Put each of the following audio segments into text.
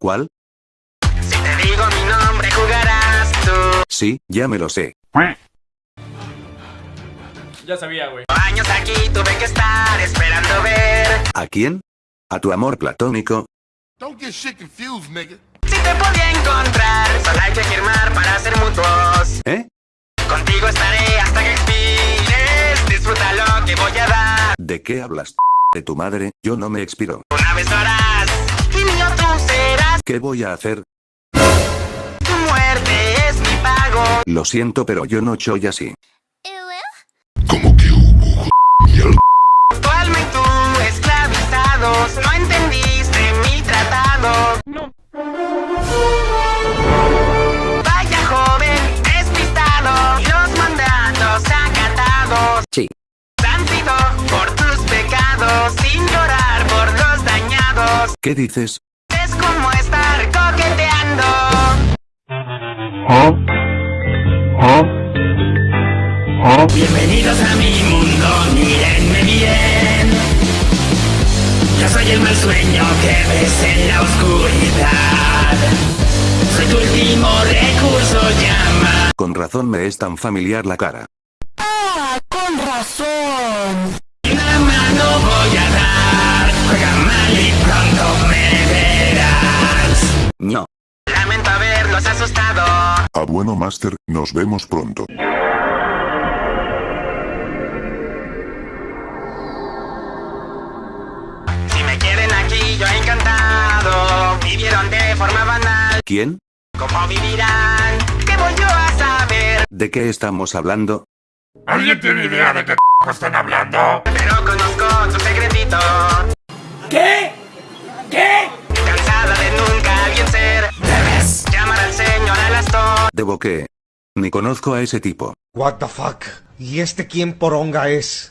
¿Cuál? Si te digo mi nombre jugarás tú. Sí, ya me lo sé. Ya sabía, güey. Años aquí tuve que estar esperando ver ¿A quién? ¿A tu amor platónico? Don't get shit confused, nigga. si te podía encontrar. Solo hay que firmar para ser mutuos. ¿Eh? Contigo estaré hasta que expires. Disfruta lo que voy a dar. ¿De qué hablas? De tu madre, yo no me expiro. Una vez lo tú serás. ¿Qué voy a hacer? Tu muerte es mi pago. Lo siento, pero yo no soy así. Como que hubo mierda. Tu alma y tú esclavizados. No entendiste mi tratado. No. Vaya joven despistado. Los mandatos acatados. Sí. Han sido por tus pecados. Sin llorar por los dañados. ¿Qué dices? Bienvenidos a mi mundo, mírenme bien. Yo soy el mal sueño que ves en la oscuridad. Soy tu último recurso, llama. Con razón me es tan familiar la cara. Una Ah, bueno, Master, nos vemos pronto. Si me quieren aquí, yo encantado. Vivieron de forma banal. ¿Quién? ¿Cómo vivirán? ¿Qué voy yo a saber? ¿De qué estamos hablando? ¿Alguien tiene idea de qué están hablando? Pero conozco tu secretito. ¿Qué? ¿Qué? ¿Debo qué? Ni conozco a ese tipo. What the fuck? ¿Y este quién poronga es?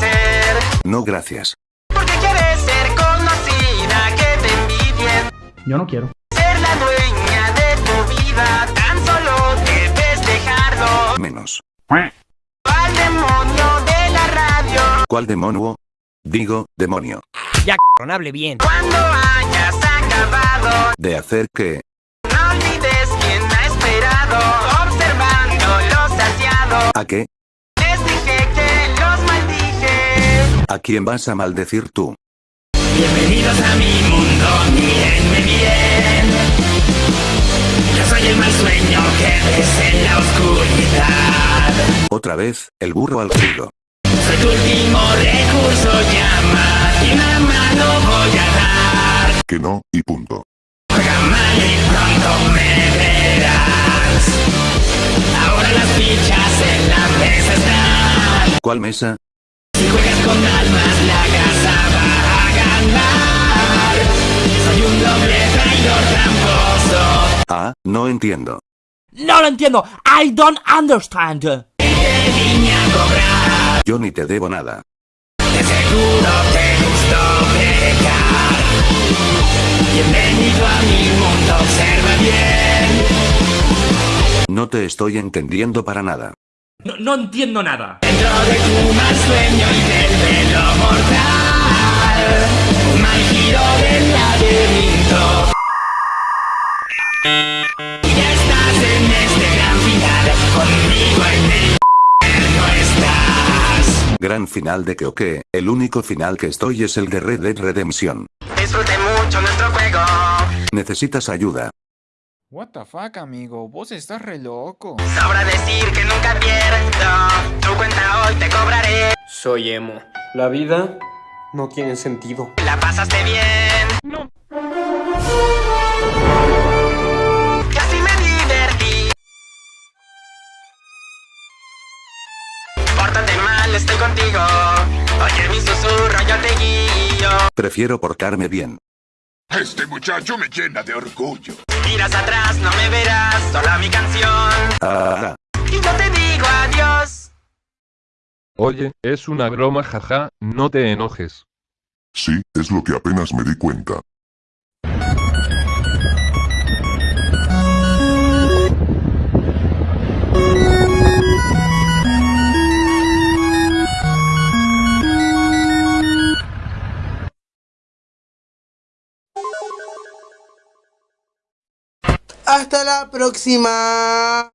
Ser. No gracias. Porque quieres ser conocida, que te envidien. Yo no quiero. Ser la dueña de tu vida. Tan solo debes dejarlo. Menos. Al demonio de la radio. ¿Cuál demonio? Digo, demonio. Ya, c***, hable bien. Cuando hayas acabado. ¿De hacer qué? Observando lo saciado. ¿A qué? Les dije que los maldije. ¿A quién vas a maldecir tú? Bienvenidos a mi mundo, mírenme bien. Yo soy el mal sueño que ves en la oscuridad. Otra vez, el burro al filo. Soy tu último recurso, llama. Y una mano voy a dar. Que no, y punto. ¿Cuál mesa? Si juegas con almas, la casa va a ganar. Soy un doble traidor tramposo. Ah, no entiendo. No lo entiendo. I don't understand. Te vine a cobrar. Yo ni te debo nada. De seguro te gustó pecar. Bienvenido a mi mundo, observa bien. No te estoy entendiendo para nada. No, no entiendo nada. Dentro de tu mal sueño y del velo mortal. Un mal giro del laberinto. Ya estás en este gran final. Conmigo en el no estás. Gran final de que o qué, el único final que estoy es el de Red Dead Redemption. Disfrute mucho nuestro juego. Necesitas ayuda. What the fuck, amigo, vos estás re loco. Sobra decir que nunca pierdo. Tu cuenta hoy te cobraré. Soy emo. La vida no tiene sentido. La pasaste bien. No. Casi me divertí. Pórtate mal, estoy contigo. Oye mi susurro, yo te guío. Prefiero portarme bien. Este muchacho me llena de orgullo. Si miras atrás, no me verás. Solo mi canción. Ah, Y yo te digo adiós. Oye, es una broma jaja, no te enojes. Sí, es lo que apenas me di cuenta. Hasta la próxima.